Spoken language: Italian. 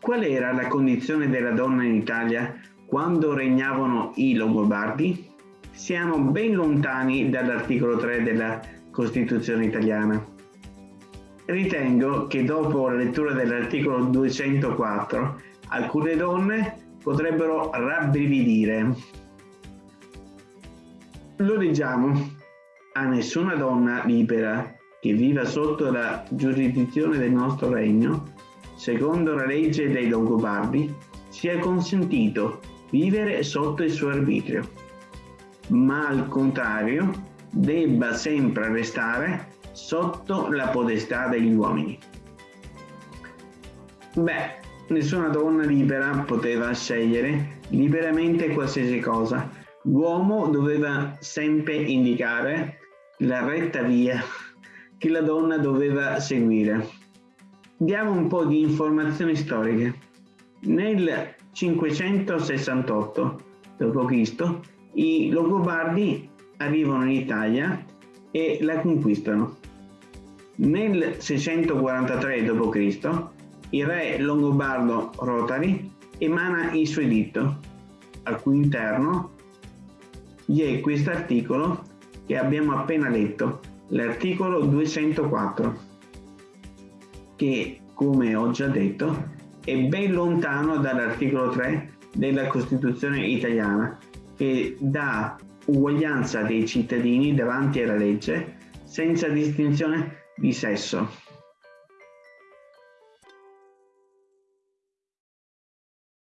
Qual era la condizione della donna in Italia quando regnavano i Longobardi? Siamo ben lontani dall'articolo 3 della Costituzione italiana. Ritengo che dopo la lettura dell'articolo 204 alcune donne potrebbero rabbrividire. Lo leggiamo. A nessuna donna libera che viva sotto la giurisdizione del nostro regno secondo la legge dei Longobardi, sia consentito vivere sotto il suo arbitrio, ma al contrario debba sempre restare sotto la potestà degli uomini. Beh, nessuna donna libera poteva scegliere liberamente qualsiasi cosa. L'uomo doveva sempre indicare la retta via che la donna doveva seguire. Diamo un po' di informazioni storiche. Nel 568 d.C. i Longobardi arrivano in Italia e la conquistano. Nel 643 d.C. il re longobardo Rotari emana il suo editto, al cui interno vi è questo articolo che abbiamo appena letto, l'articolo 204 che, come ho già detto, è ben lontano dall'articolo 3 della Costituzione italiana, che dà uguaglianza dei cittadini davanti alla legge senza distinzione di sesso.